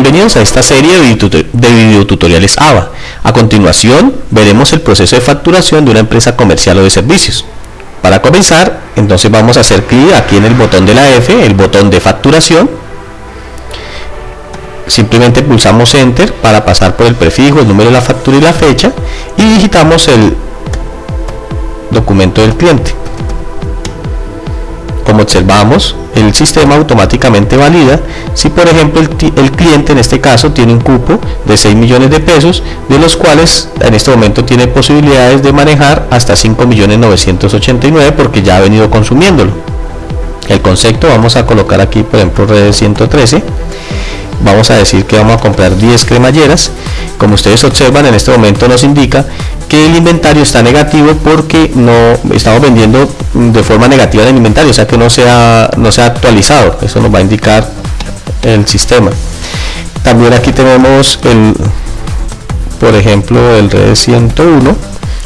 Bienvenidos a esta serie de videotutoriales ABA. A continuación, veremos el proceso de facturación de una empresa comercial o de servicios. Para comenzar, entonces vamos a hacer clic aquí en el botón de la F, el botón de facturación. Simplemente pulsamos Enter para pasar por el prefijo, el número de la factura y la fecha y digitamos el documento del cliente. Como observamos, el sistema automáticamente valida si por ejemplo el, cliente en este caso tiene un cupo de 6 millones de pesos de los cuales en este momento tiene posibilidades de manejar hasta 5 millones 989 porque ya ha venido consumiéndolo. El concepto vamos a colocar aquí por ejemplo red 113 vamos a decir que vamos a comprar 10 cremalleras. Como ustedes observan en este momento nos indica que el inventario está negativo porque no estamos vendiendo de forma negativa el inventario o sea que no se ha, no se ha actualizado. Eso nos va a indicar el sistema. También aquí tenemos el por ejemplo el red 101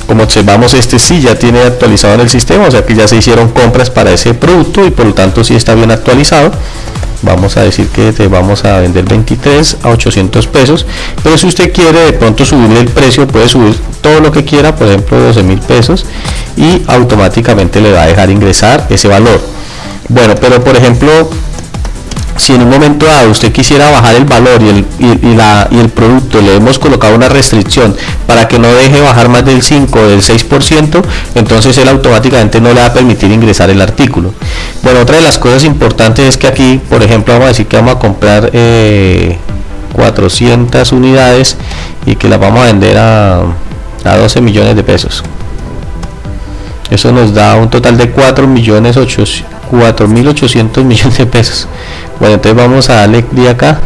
como observamos este sí ya tiene actualizado en el sistema o sea que ya se hicieron compras para ese producto y por lo tanto sí está bien actualizado vamos a decir que te vamos a vender 23 a 800 pesos pero si usted quiere de pronto subirle el precio puede subir todo lo que quiera por ejemplo 12 mil pesos y automáticamente le va a dejar ingresar ese valor. Bueno pero por ejemplo si en un momento dado usted quisiera bajar el valor y el, producto le hemos colocado una restricción para que no deje bajar más del 5 o del 6%, entonces él automáticamente no le va a permitir ingresar el artículo. Bueno, otra de las cosas importantes es que aquí, por ejemplo, vamos a decir que vamos a comprar 400 eh, unidades y que las vamos a vender a, a 12 millones de pesos. Eso nos da un total de 4 millones 4.800 millones de pesos. Bueno entonces vamos a darle clic acá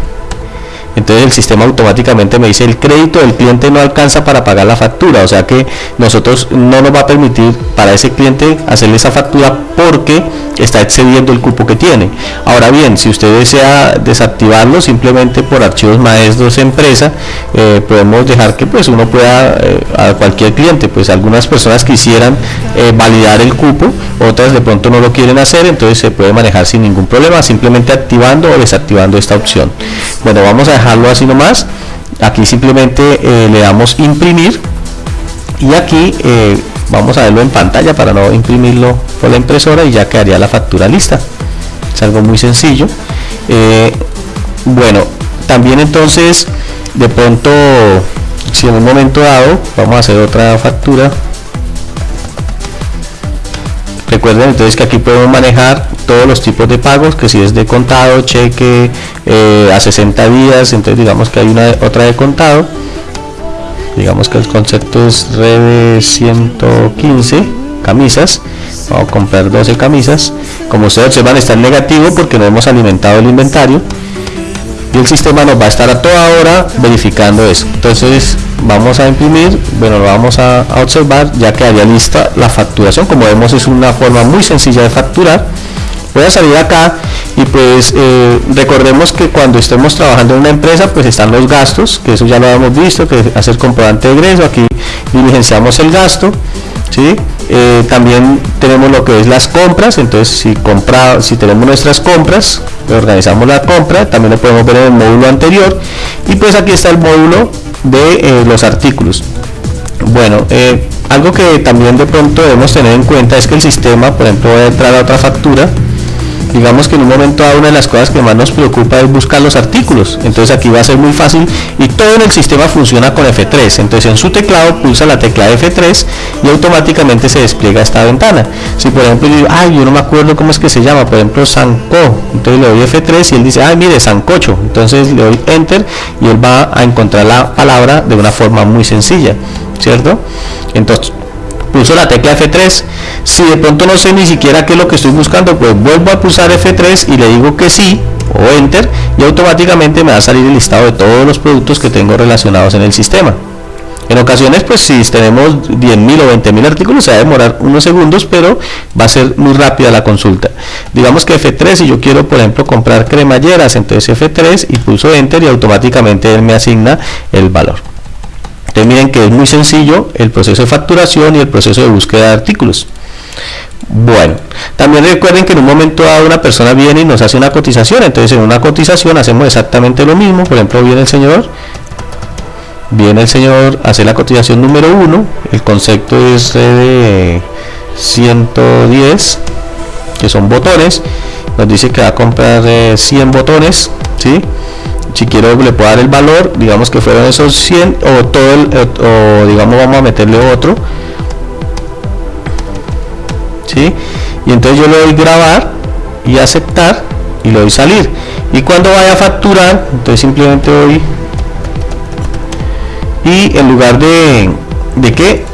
entonces el sistema automáticamente me dice el crédito del cliente no alcanza para pagar la factura. O sea que nosotros no nos va a permitir para ese cliente hacerle esa factura porque está excediendo el cupo que tiene. Ahora bien si usted desea desactivarlo simplemente por archivos maestros empresa eh, podemos dejar que pues uno pueda eh, a cualquier cliente pues algunas personas quisieran eh, validar el cupo otras de pronto no lo quieren hacer entonces se puede manejar sin ningún problema simplemente activando o desactivando esta opción. Bueno vamos a dejarlo así nomás. Aquí simplemente le damos imprimir. Y aquí vamos a verlo en pantalla para no imprimirlo por la impresora y ya quedaría la factura lista. Es algo muy sencillo. Eh, bueno también entonces de pronto si en un momento dado vamos a hacer otra factura entonces que aquí podemos manejar todos los tipos de pagos que si es de contado cheque eh, a 60 días entonces digamos que hay una otra de contado. Digamos que el concepto es red 115 camisas. Vamos a comprar 12 camisas. Como ustedes observan está en negativo porque no hemos alimentado el inventario y el sistema nos va a estar a toda hora verificando eso. Entonces vamos a imprimir bueno lo vamos a, a observar ya quedaría lista la facturación. Como vemos es una forma muy sencilla de facturar voy a salir acá y pues eh, recordemos que cuando estemos trabajando en una empresa pues están los gastos que eso ya lo hemos visto que hacer comprobante de ingreso aquí diligenciamos el gasto ¿sí? Eh, también tenemos lo que es las compras entonces si compra si tenemos nuestras compras organizamos la compra también lo podemos ver en el módulo anterior y pues aquí está el módulo de eh, los artículos bueno algo que también de pronto debemos tener en cuenta es que el sistema por ejemplo voy a entrar a otra factura digamos que en un momento dado una de las cosas que más nos preocupa es buscar los artículos. Entonces aquí va a ser muy fácil y todo en el sistema funciona con F3 entonces en su teclado pulsa la tecla F3 y automáticamente se despliega esta ventana. Si por ejemplo yo ay yo no me acuerdo cómo es que se llama por ejemplo Sanco entonces le doy F3 y él dice, ay mire Sancocho entonces le doy Enter y él va a encontrar la palabra de una forma muy sencilla ¿cierto? entonces pulso la tecla F3 si de pronto no sé ni siquiera qué es lo que estoy buscando pues vuelvo a pulsar F3 y le digo que sí o Enter y automáticamente me va a salir el listado de todos los productos que tengo relacionados en el sistema. En ocasiones pues si tenemos 10.000 o 20.000 artículos se va a demorar unos segundos pero va a ser muy rápida la consulta. Digamos que F3 si yo quiero por ejemplo comprar cremalleras entonces F3 y pulso Enter y automáticamente él me asigna el valor. Miren que es muy sencillo el proceso de facturación y el proceso de búsqueda de artículos Bueno, también recuerden que en un momento dado una persona viene y nos hace una cotización, entonces en una cotización hacemos exactamente lo mismo, por ejemplo viene el señor, viene el señor, hace la cotización número 1, el concepto es de 110, que son botones, nos dice que va a comprar 100 eh, botones, ¿sí? si quiero le puedo dar el valor, digamos que fueron esos 100 o todo el, o digamos vamos a meterle otro, y entonces yo le doy grabar y aceptar y le doy salir. Y cuando vaya a facturar entonces simplemente doy y en lugar de de qué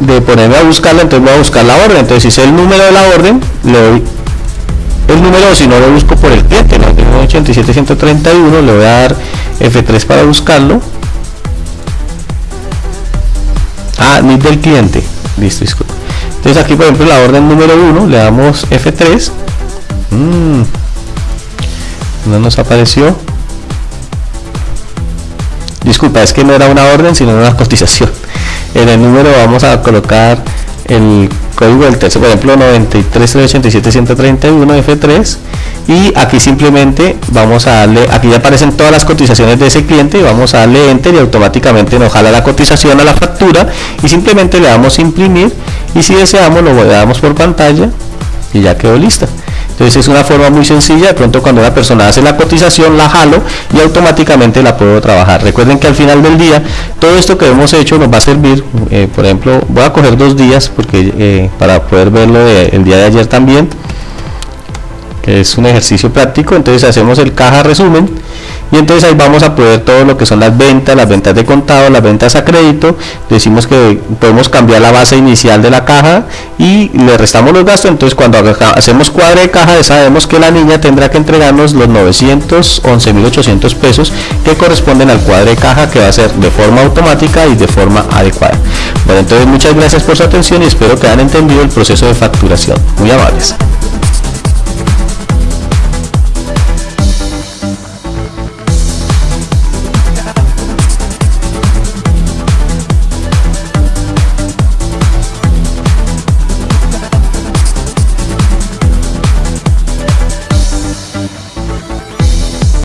de ponerme a buscarla entonces voy a buscar la orden. Entonces si sé el número de la orden le doy el número si no lo busco por el cliente 87131 le voy a dar F3 para buscarlo. Ah ni del cliente. Listo entonces aquí por ejemplo la orden número 1 le damos F3 mm. no nos apareció. Disculpa es que no era una orden sino una cotización. En el número vamos a colocar el código del texto por ejemplo 93387 F3 y aquí simplemente vamos a darle aquí ya aparecen todas las cotizaciones de ese cliente y vamos a darle enter y automáticamente nos jala la cotización a la factura y simplemente le damos imprimir y si deseamos lo damos por pantalla y ya quedó lista. Entonces es una forma muy sencilla. De pronto cuando una persona hace la cotización la jalo y automáticamente la puedo trabajar. Recuerden que al final del día todo esto que hemos hecho nos va a servir eh, por ejemplo voy a coger dos días porque eh, para poder verlo el día de ayer también que es un ejercicio práctico. Entonces hacemos el caja resumen y entonces ahí vamos a poder todo lo que son las ventas, las ventas de contado, las ventas a crédito, decimos que podemos cambiar la base inicial de la caja y le restamos los gastos, entonces cuando hacemos cuadre de caja sabemos que la niña tendrá que entregarnos los 911.800 pesos que corresponden al cuadre de caja que va a ser de forma automática y de forma adecuada. Bueno, entonces muchas gracias por su atención y espero que hayan entendido el proceso de facturación. Muy amables.